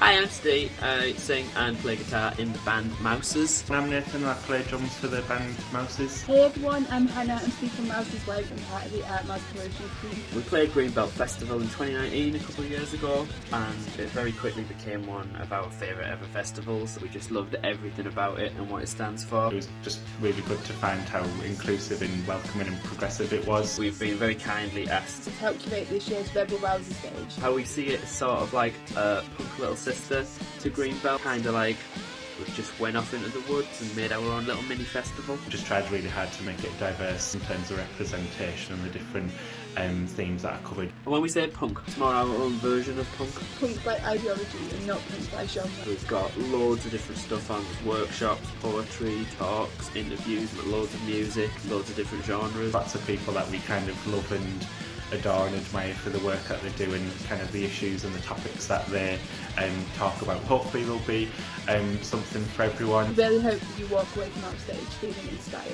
Hi, I'm Steve. I sing and play guitar in the band Mouses. I'm Nathan and I play drums for the band Mouses. Hey everyone, I'm Hannah. I'm Steve from Mouses Live and part of the uh, Art Mouse Promotions team. We played Greenbelt Festival in 2019 a couple of years ago and it very quickly became one of our favourite ever festivals. We just loved everything about it and what it stands for. It was just really good to find how inclusive and welcoming and progressive it was. We've been very kindly asked To help curate this year's Rebel Rousey stage. how we see it sort of like a punk little sister to Greenbelt, kind of like we just went off into the woods and made our own little mini festival. Just tried really hard to make it diverse in terms of representation and the different um, themes that are covered. And when we say punk, it's more our own version of punk. Punk by ideology and not punk by genre. We've got loads of different stuff on workshops, poetry, talks, interviews, loads of music, loads of different genres. Lots of people that we kind of love and adore and admire for the work that they do and kind of the issues and the topics that they um, talk about. Hopefully there'll be um, something for everyone. Really hope you walk away from our stage feeling inspired.